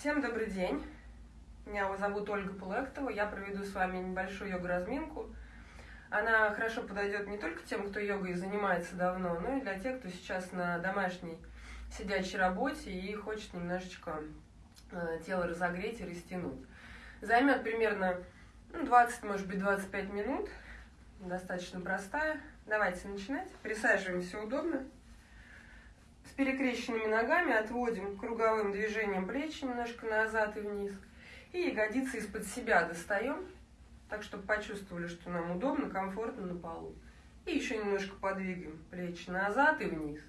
Всем добрый день. Меня зовут Ольга Пулектова. Я проведу с вами небольшую йога-разминку. Она хорошо подойдет не только тем, кто йогой занимается давно, но и для тех, кто сейчас на домашней сидячей работе и хочет немножечко э, тело разогреть и растянуть. Займет примерно ну, 20, может быть, 25 минут. Достаточно простая. Давайте начинать. Присаживаемся удобно. С перекрещенными ногами отводим круговым движением плечи немножко назад и вниз. И ягодицы из-под себя достаем, так чтобы почувствовали, что нам удобно, комфортно на полу. И еще немножко подвигаем плечи назад и вниз.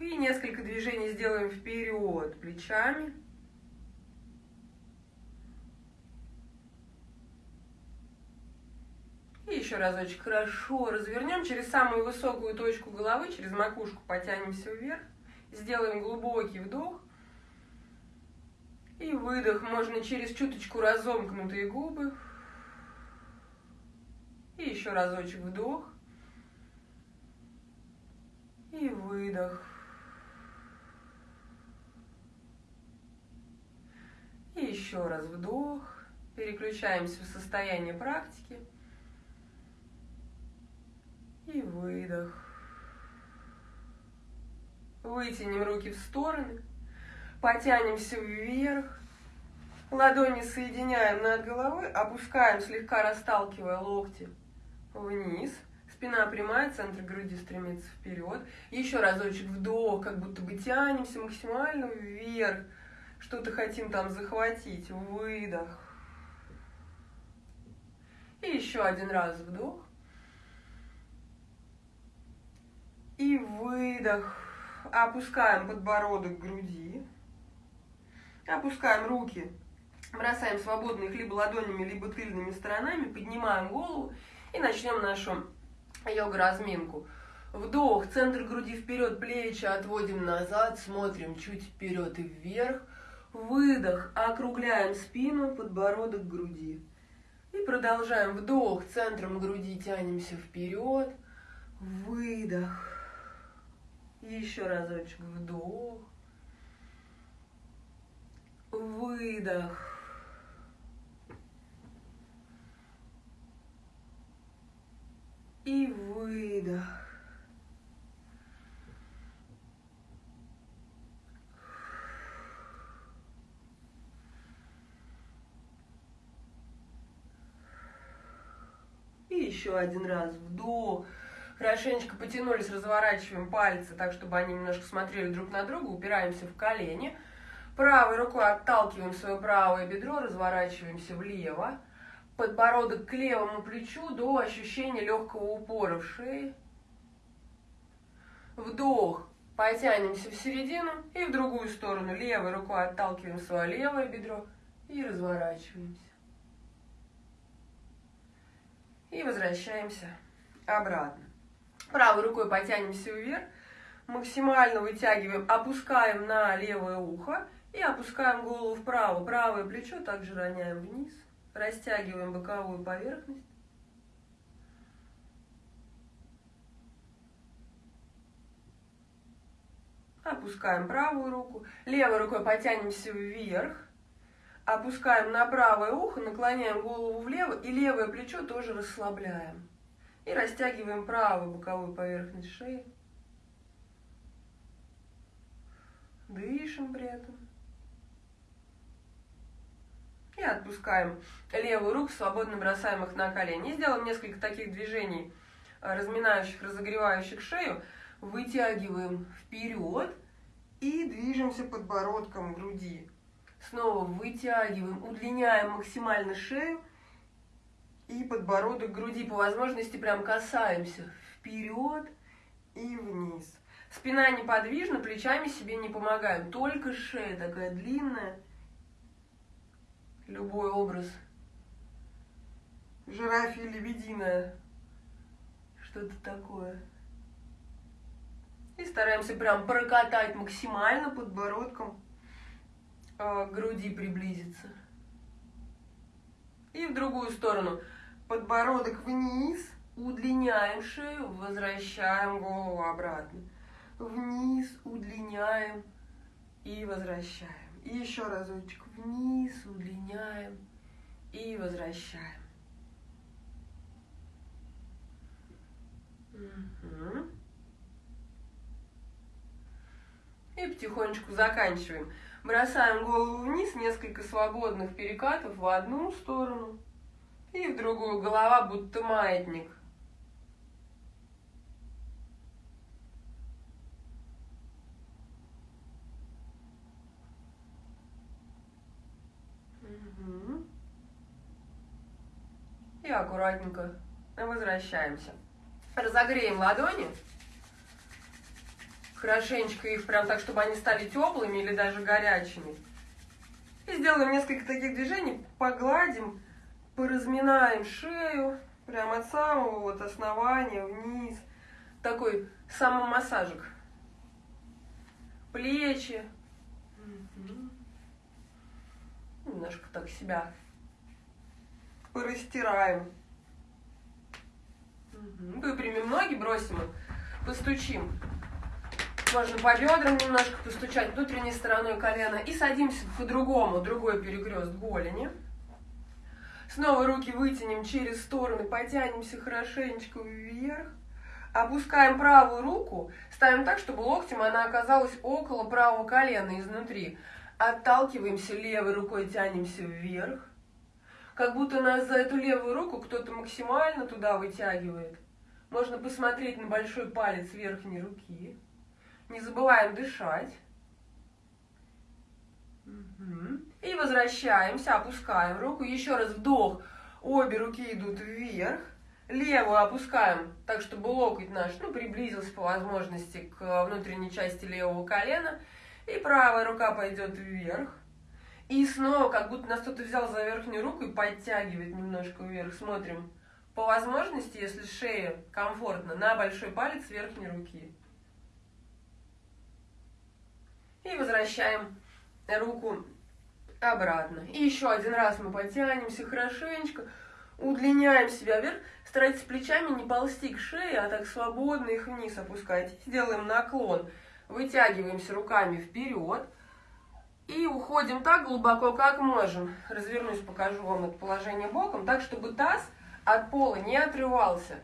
И несколько движений сделаем вперед плечами. И еще разочек хорошо развернем через самую высокую точку головы, через макушку потянемся вверх. Сделаем глубокий вдох. И выдох. Можно через чуточку разомкнутые губы. И еще разочек вдох. И выдох. И еще раз вдох. Переключаемся в состояние практики. И выдох. Вытянем руки в стороны. Потянемся вверх. Ладони соединяем над головой. Опускаем, слегка расталкивая локти вниз. Спина прямая, центр груди стремится вперед. Еще разочек вдох, как будто бы тянемся максимально вверх. Что-то хотим там захватить. Выдох. И еще один раз вдох. И выдох. Опускаем подбородок к груди. Опускаем руки. Бросаем свободно либо ладонями, либо тыльными сторонами. Поднимаем голову и начнем нашу йога-разминку. Вдох, центр груди вперед, плечи отводим назад, смотрим чуть вперед и вверх. Выдох, округляем спину, подбородок груди. И продолжаем. Вдох, центром груди тянемся вперед. Выдох. Еще разочек вдох. Выдох. И выдох. И еще один раз вдох. Хорошенечко потянулись, разворачиваем пальцы так, чтобы они немножко смотрели друг на друга, упираемся в колени. Правой рукой отталкиваем свое правое бедро, разворачиваемся влево. Подбородок к левому плечу до ощущения легкого упора в шее. Вдох. Потянемся в середину и в другую сторону. Левой рукой отталкиваем свое левое бедро и разворачиваемся. И возвращаемся обратно. Правой рукой потянемся вверх, максимально вытягиваем, опускаем на левое ухо и опускаем голову вправо. Правое плечо также роняем вниз, растягиваем боковую поверхность. Опускаем правую руку, левой рукой потянемся вверх, опускаем на правое ухо, наклоняем голову влево и левое плечо тоже расслабляем. И растягиваем правую боковую поверхность шеи. Дышим при этом. И отпускаем левую руку, свободно бросаем их на колени. И сделаем несколько таких движений, э, разминающих, разогревающих шею. Вытягиваем вперед и движемся подбородком груди. Снова вытягиваем, удлиняем максимально шею и подбородок груди. По возможности прям касаемся вперед и вниз. Спина неподвижна, плечами себе не помогаем. Только шея такая длинная. Любой образ. Жирафия лебединая. Что-то такое. И стараемся прям прокатать максимально подбородком э, к груди приблизиться. И в другую сторону подбородок вниз, удлиняем шею, возвращаем голову обратно. вниз, удлиняем и возвращаем. И еще разочек вниз, удлиняем и возвращаем. И потихонечку заканчиваем. Бросаем голову вниз, несколько свободных перекатов в одну сторону и в другую. Голова будто маятник. И аккуратненько возвращаемся. Разогреем ладони. Хорошенечко их прям так, чтобы они стали теплыми или даже горячими. И сделаем несколько таких движений. Погладим, поразминаем шею. Прям от самого вот основания вниз. Такой самомассажик. Плечи. Немножко так себя порастираем. Выпрямим ноги, бросим их, постучим. Можно по бедрам немножко постучать внутренней стороной колена. И садимся по-другому, другой перекрест голени. Снова руки вытянем через стороны, потянемся хорошенечко вверх. Опускаем правую руку, ставим так, чтобы локтем она оказалась около правого колена изнутри. Отталкиваемся левой рукой, тянемся вверх как будто нас за эту левую руку кто-то максимально туда вытягивает. Можно посмотреть на большой палец верхней руки. Не забываем дышать. И возвращаемся, опускаем руку. Еще раз вдох. Обе руки идут вверх. Левую опускаем так, чтобы локоть наш ну, приблизился по возможности к внутренней части левого колена. И правая рука пойдет вверх. И снова, как будто нас кто-то взял за верхнюю руку и подтягивает немножко вверх. Смотрим. По возможности, если шея комфортно, на большой палец верхней руки. Возвращаем руку обратно. И еще один раз мы подтянемся хорошенечко, удлиняем себя вверх. Старайтесь плечами не ползти к шее, а так свободно их вниз опускать. Сделаем наклон. Вытягиваемся руками вперед. И уходим так глубоко, как можем. Развернусь, покажу вам это положение боком, так, чтобы таз от пола не отрывался.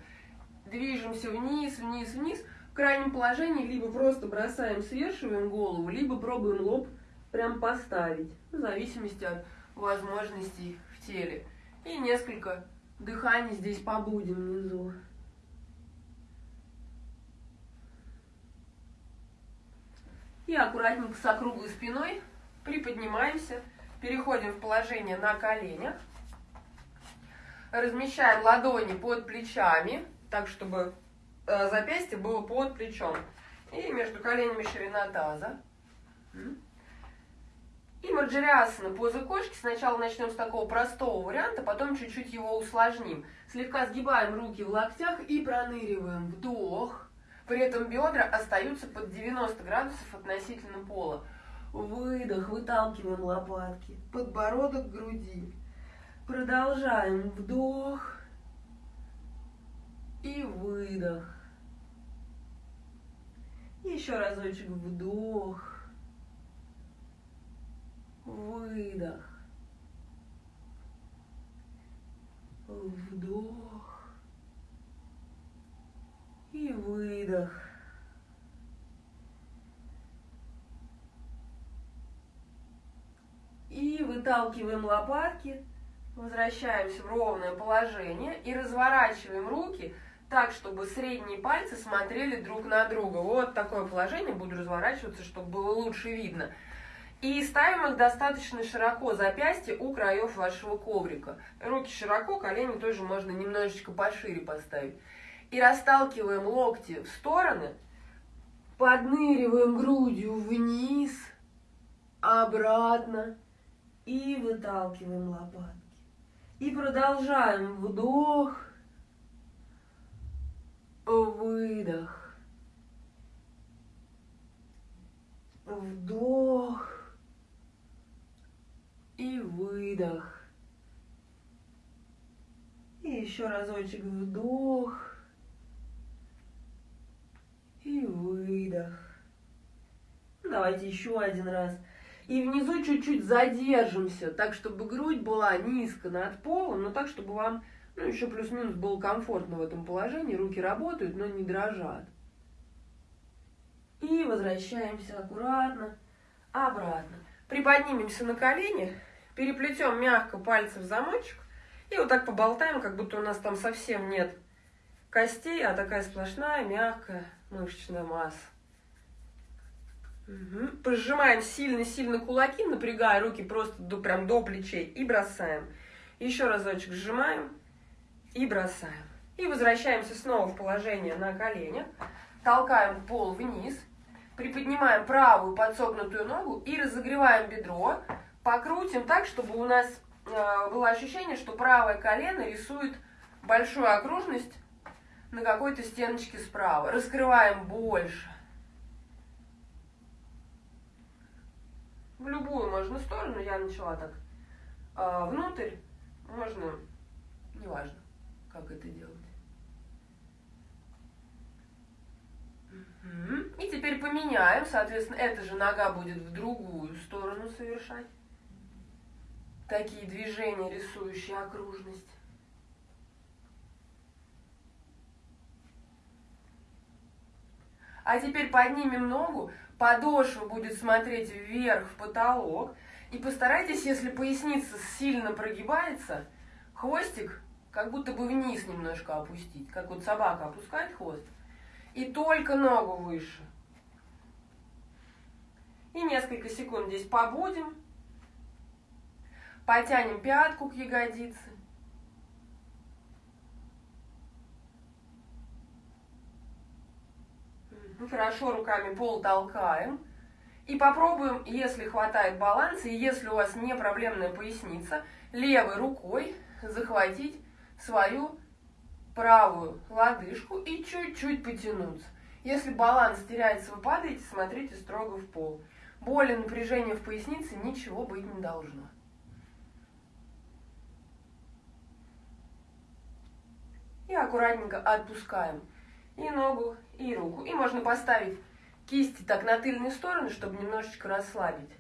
Движемся вниз, вниз, вниз. Крайнем положении либо просто бросаем, свешиваем голову, либо пробуем лоб прям поставить, в зависимости от возможностей в теле. И несколько дыханий здесь побудем внизу. И аккуратненько с округлой спиной приподнимаемся, переходим в положение на коленях, размещаем ладони под плечами, так, чтобы запястье было под плечом. И между коленями ширина таза. И марджириасана, поза кошки. Сначала начнем с такого простого варианта, потом чуть-чуть его усложним. Слегка сгибаем руки в локтях и проныриваем. Вдох. При этом бедра остаются под 90 градусов относительно пола. Выдох, выталкиваем лопатки. Подбородок к груди. Продолжаем. Вдох. И выдох. Еще разочек вдох. Выдох. Вдох. И выдох. И выталкиваем лопатки, возвращаемся в ровное положение и разворачиваем руки так, чтобы средние пальцы смотрели друг на друга. Вот такое положение, буду разворачиваться, чтобы было лучше видно. И ставим их достаточно широко, запястье у краев вашего коврика. Руки широко, колени тоже можно немножечко пошире поставить. И расталкиваем локти в стороны, подныриваем грудью вниз, обратно и выталкиваем лопатки. И продолжаем. Вдох. Выдох. Вдох. И выдох. И еще разочек вдох. И выдох. Давайте еще один раз. И внизу чуть-чуть задержимся, так, чтобы грудь была низко над полом, но так, чтобы вам, ну, еще плюс-минус было комфортно в этом положении. Руки работают, но не дрожат. И возвращаемся аккуратно обратно. Приподнимемся на колени, переплетем мягко пальцы в замочек и вот так поболтаем, как будто у нас там совсем нет костей, а такая сплошная мягкая мышечная масса. Угу. Пожимаем сильно-сильно кулаки, напрягая руки просто до, прям до плечей и бросаем. Еще разочек сжимаем и бросаем. И возвращаемся снова в положение на коленях. Толкаем пол вниз. Приподнимаем правую подсогнутую ногу и разогреваем бедро. Покрутим так, чтобы у нас э, было ощущение, что правое колено рисует большую окружность на какой-то стеночке справа. Раскрываем больше. В любую можно сторону. Я начала так э, внутрь. Можно, неважно, как это делать. И теперь поменяем, соответственно, эта же нога будет в другую сторону совершать. Такие движения, рисующие окружность. А теперь поднимем ногу, подошва будет смотреть вверх в потолок. И постарайтесь, если поясница сильно прогибается, хвостик как будто бы вниз немножко опустить, как вот собака опускает хвост и только ногу выше. И несколько секунд здесь побудем. Потянем пятку к ягодице. Хорошо руками пол толкаем. И попробуем, если хватает баланса, и если у вас не проблемная поясница, левой рукой захватить свою правую лодыжку и чуть-чуть потянуться. Если баланс теряется, вы падаете, смотрите строго в пол. Боли, напряжения в пояснице ничего быть не должно. И аккуратненько отпускаем и ногу, и руку. И можно поставить кисти так на тыльные стороны, чтобы немножечко расслабить.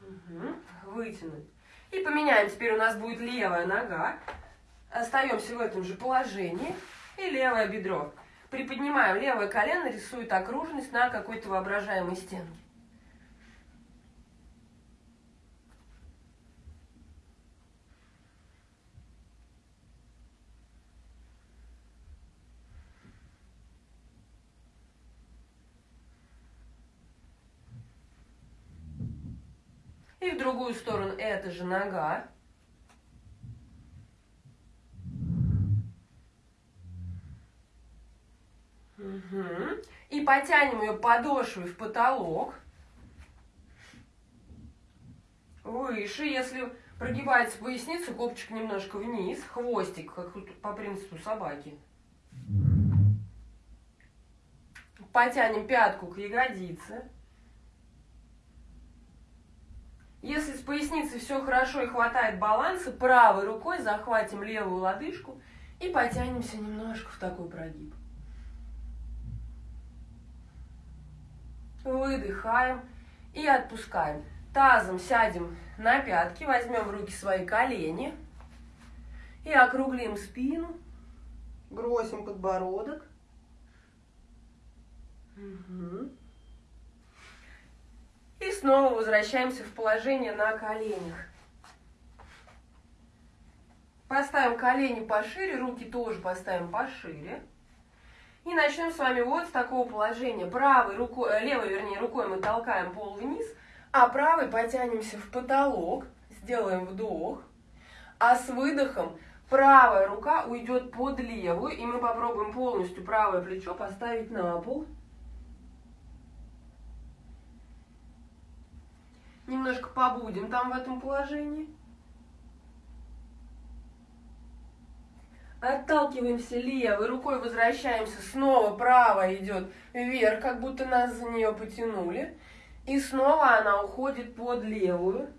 Угу. Вытянуть. И поменяем. Теперь у нас будет левая нога. Остаемся в этом же положении. И левое бедро. Приподнимаем левое колено, рисует окружность на какой-то воображаемой стенке. И в другую сторону эта же нога. Угу. И потянем ее подошвой в потолок. Выше. Если прогибается поясница, копчик немножко вниз. Хвостик, как по принципу собаки. Потянем пятку к ягодице. Если с поясницей все хорошо и хватает баланса, правой рукой захватим левую лодыжку и потянемся немножко в такой прогиб. Выдыхаем и отпускаем. Тазом сядем на пятки, возьмем в руки свои колени и округлим спину, бросим подбородок. Угу. И снова возвращаемся в положение на коленях. Поставим колени пошире, руки тоже поставим пошире. И начнем с вами вот с такого положения. Правой рукой, э, левой, вернее, рукой мы толкаем пол вниз, а правой потянемся в потолок, сделаем вдох, а с выдохом правая рука уйдет под левую, и мы попробуем полностью правое плечо поставить на пол. Немножко побудем там в этом положении. Отталкиваемся левой рукой, возвращаемся, снова правая идет вверх, как будто нас за нее потянули. И снова она уходит под левую.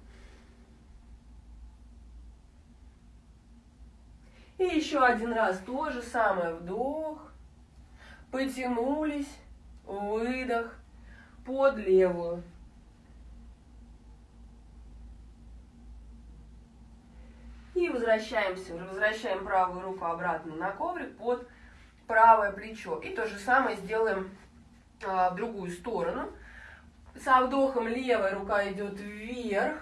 И еще один раз то же самое. Вдох Потянулись. Выдох. Под левую. И возвращаемся, возвращаем правую руку обратно на коврик под правое плечо. И то же самое сделаем а, в другую сторону. Со вдохом левая рука идет вверх.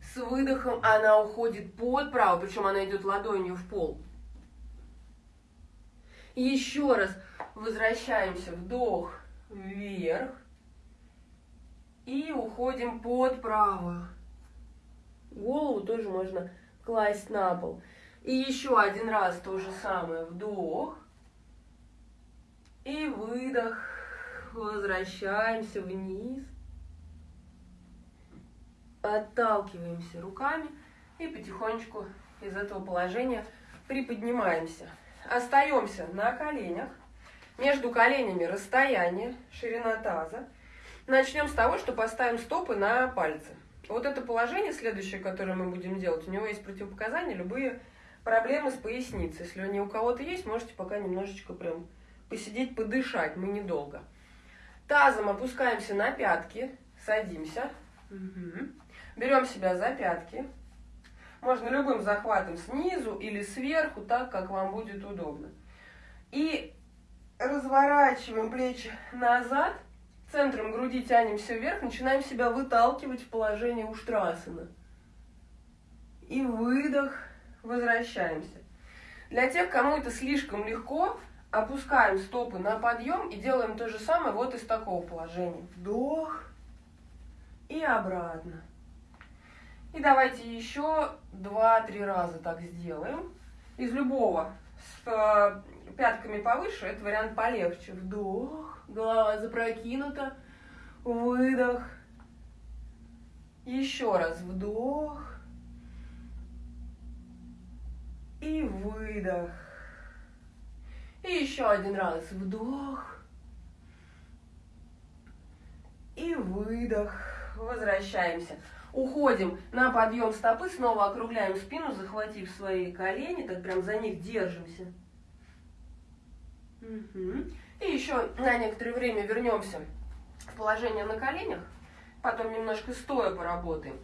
С выдохом она уходит под правую, причем она идет ладонью в пол. Еще раз возвращаемся, вдох вверх. И уходим под правую. Голову тоже можно класть на пол. И еще один раз то же самое. Вдох. И выдох. Возвращаемся вниз. Отталкиваемся руками. И потихонечку из этого положения приподнимаемся. Остаемся на коленях. Между коленями расстояние, ширина таза. Начнем с того, что поставим стопы на пальцы. Вот это положение следующее, которое мы будем делать, у него есть противопоказания, любые проблемы с поясницей. Если они у кого-то есть, можете пока немножечко прям посидеть, подышать, мы недолго. Тазом опускаемся на пятки, садимся. Угу. Берем себя за пятки. Можно любым захватом снизу или сверху, так, как вам будет удобно. И разворачиваем плечи назад – Центром груди тянемся вверх, начинаем себя выталкивать в положение уштрасана. И выдох, возвращаемся. Для тех, кому это слишком легко, опускаем стопы на подъем и делаем то же самое вот из такого положения. Вдох и обратно. И давайте еще два-три раза так сделаем. Из любого. С э, пятками повыше, это вариант полегче. Вдох запрокинута, выдох. Еще раз вдох и выдох. И еще один раз вдох и выдох. Возвращаемся. Уходим на подъем стопы, снова округляем спину, захватив свои колени, так прям за них держимся. Угу. И еще на некоторое время вернемся в положение на коленях, потом немножко стоя поработаем.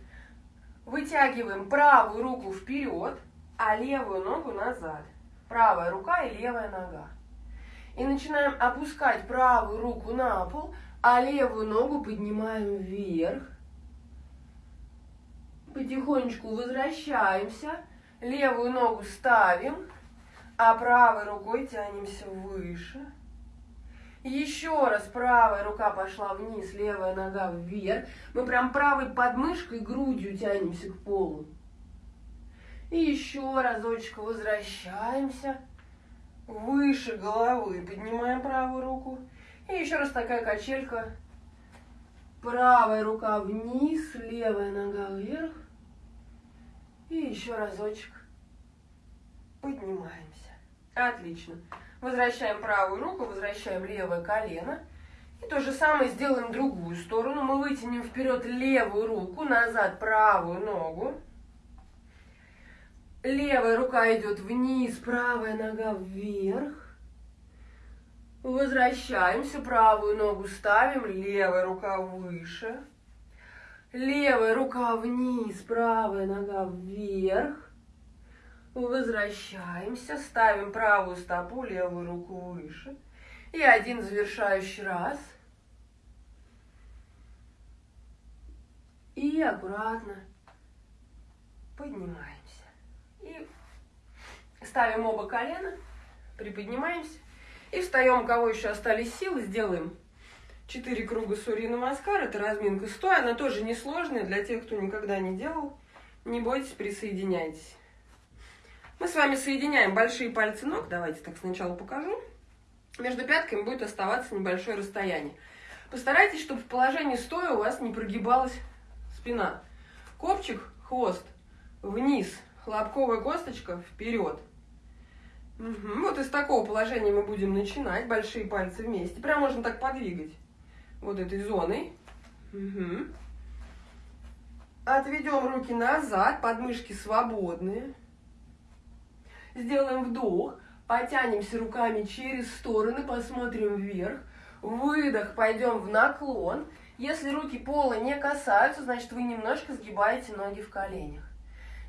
Вытягиваем правую руку вперед, а левую ногу назад. Правая рука и левая нога. И начинаем опускать правую руку на пол, а левую ногу поднимаем вверх. Потихонечку возвращаемся, левую ногу ставим, а правой рукой тянемся выше. Еще раз правая рука пошла вниз, левая нога вверх. Мы прям правой подмышкой, грудью тянемся к полу. И еще разочек возвращаемся. Выше головы поднимаем правую руку. И еще раз такая качелька. Правая рука вниз, левая нога вверх. И еще разочек поднимаемся. Отлично. Возвращаем правую руку, возвращаем левое колено. И то же самое сделаем другую сторону. Мы вытянем вперед левую руку, назад правую ногу. Левая рука идет вниз, правая нога вверх. Возвращаемся, правую ногу ставим, левая рука выше. Левая рука вниз, правая нога вверх. Возвращаемся, ставим правую стопу, левую руку выше. И один завершающий раз. И аккуратно поднимаемся. И ставим оба колена, приподнимаемся. И встаем, у кого еще остались силы, сделаем 4 круга Сурья Намаскар. Это разминка стоя, она тоже несложная для тех, кто никогда не делал. Не бойтесь, присоединяйтесь. Мы с вами соединяем большие пальцы ног. Давайте так сначала покажу. Между пятками будет оставаться небольшое расстояние. Постарайтесь, чтобы в положении стоя у вас не прогибалась спина. Копчик, хвост вниз, хлопковая косточка вперед. Угу. Вот из такого положения мы будем начинать. Большие пальцы вместе. Прям можно так подвигать. Вот этой зоной. Угу. Отведем руки назад, подмышки свободные. Сделаем вдох. Потянемся руками через стороны, посмотрим вверх. Выдох, пойдем в наклон. Если руки пола не касаются, значит вы немножко сгибаете ноги в коленях.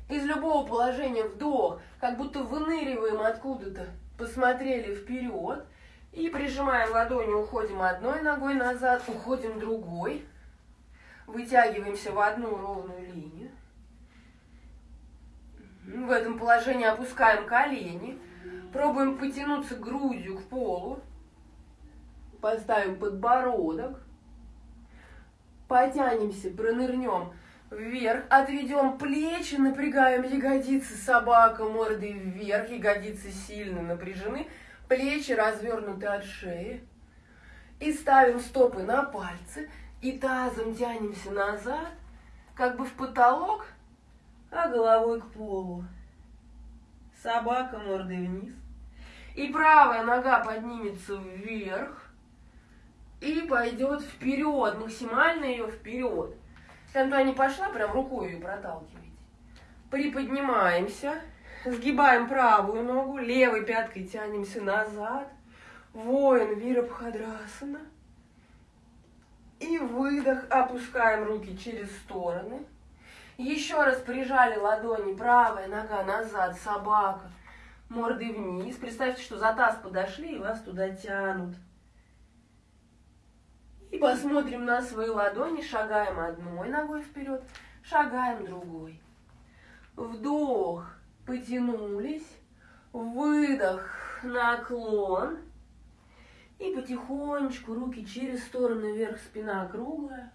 Из любого положения вдох, как будто выныриваем откуда-то, посмотрели вперед. И прижимаем ладони, уходим одной ногой назад, уходим другой. Вытягиваемся в одну ровную линию. В этом положении опускаем колени. Пробуем потянуться грудью к полу. Поставим подбородок. Потянемся, пронырнем вверх. Отведем плечи, напрягаем ягодицы. Собака мордой вверх. Ягодицы сильно напряжены. Плечи развернуты от шеи. И ставим стопы на пальцы. И тазом тянемся назад, как бы в потолок, а головой к полу. Собака мордой вниз. И правая нога поднимется вверх и пойдет вперед, максимально ее вперед. Если она не пошла, прям рукой ее проталкивайте. Приподнимаемся, сгибаем правую ногу, левой пяткой тянемся назад. Воин Вирабхадрасана. И выдох, опускаем руки через стороны. Еще раз прижали ладони, правая нога назад, собака, мордой вниз. Представьте, что за таз подошли и вас туда тянут. И посмотрим на свои ладони, шагаем одной ногой вперед, шагаем другой. Вдох, потянулись, выдох, наклон. И потихонечку руки через стороны вверх, спина круглая.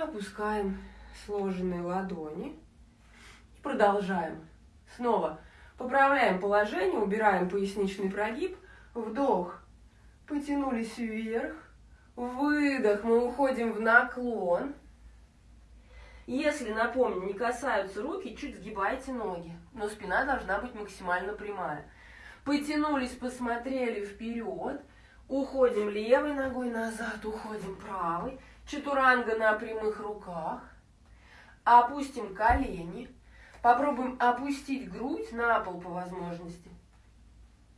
Опускаем сложенные ладони. И продолжаем. Снова поправляем положение, убираем поясничный прогиб. Вдох. Потянулись вверх. Выдох. Мы уходим в наклон. Если, напомню, не касаются руки, чуть сгибайте ноги. Но спина должна быть максимально прямая. Потянулись, посмотрели вперед. Уходим левой ногой назад, уходим правой. Чатуранга на прямых руках. Опустим колени. Попробуем опустить грудь на пол по возможности.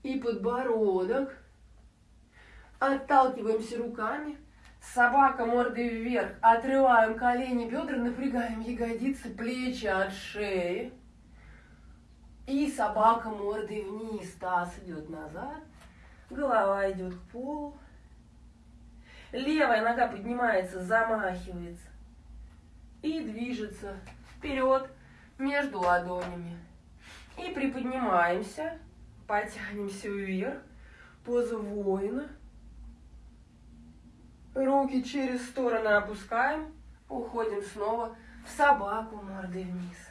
И подбородок. Отталкиваемся руками. Собака мордой вверх. Отрываем колени, бедра, напрягаем ягодицы, плечи от шеи. И собака мордой вниз. Таз идет назад. Голова идет к полу. Левая нога поднимается, замахивается. И движется вперед между ладонями. И приподнимаемся, потянемся вверх, поза воина. Руки через стороны опускаем, уходим снова в собаку мордой вниз.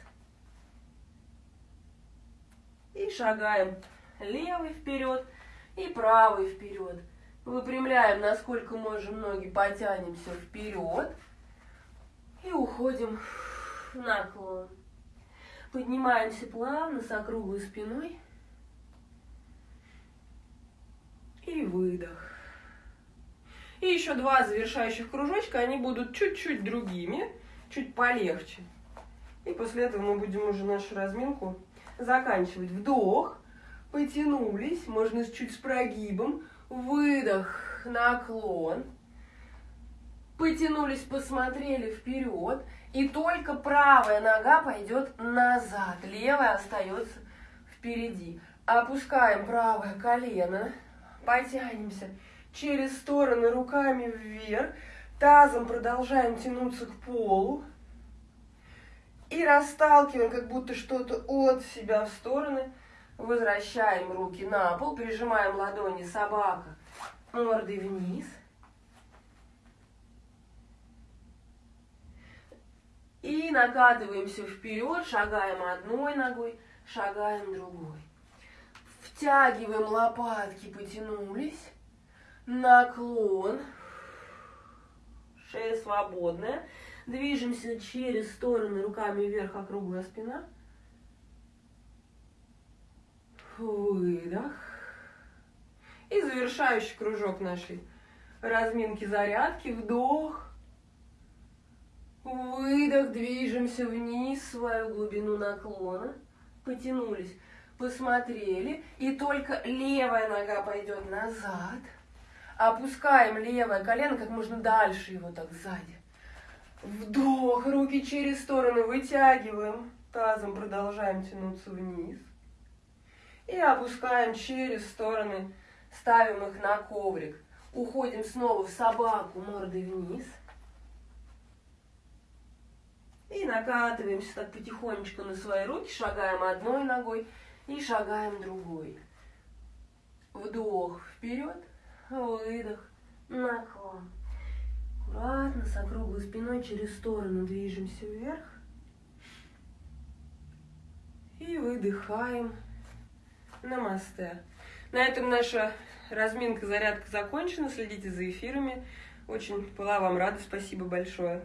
И шагаем левый вперед и правый вперед. Выпрямляем, насколько можем ноги, потянемся вперед. И уходим в наклон. Поднимаемся плавно с округлой спиной. И выдох. И еще два завершающих кружочка, они будут чуть-чуть другими, чуть полегче. И после этого мы будем уже нашу разминку заканчивать. Вдох, потянулись, можно чуть с прогибом. Выдох, наклон. Потянулись, посмотрели вперед. И только правая нога пойдет назад. Левая остается впереди. Опускаем правое колено. Потянемся через стороны руками вверх. Тазом продолжаем тянуться к полу. И расталкиваем, как будто что-то от себя в стороны. Возвращаем руки на пол, прижимаем ладони собака мордой вниз. И накатываемся вперед, шагаем одной ногой, шагаем другой. Втягиваем лопатки, потянулись. Наклон. Шея свободная. Движемся через стороны руками вверх, округлая спина. Выдох. И завершающий кружок нашей разминки зарядки. Вдох. Выдох. Движемся вниз свою глубину наклона. потянулись, посмотрели, и только левая нога пойдет назад. Опускаем левое колено как можно дальше его так сзади. Вдох, руки через стороны вытягиваем, тазом продолжаем тянуться вниз. И опускаем через стороны, ставим их на коврик. Уходим снова в собаку мордой вниз. И накатываемся так потихонечку на свои руки, шагаем одной ногой и шагаем другой. Вдох вперед, выдох, наклон. Аккуратно, с округлой спиной через сторону движемся вверх. И выдыхаем. Намасте. На этом наша разминка, зарядка закончена. Следите за эфирами. Очень была вам рада. Спасибо большое.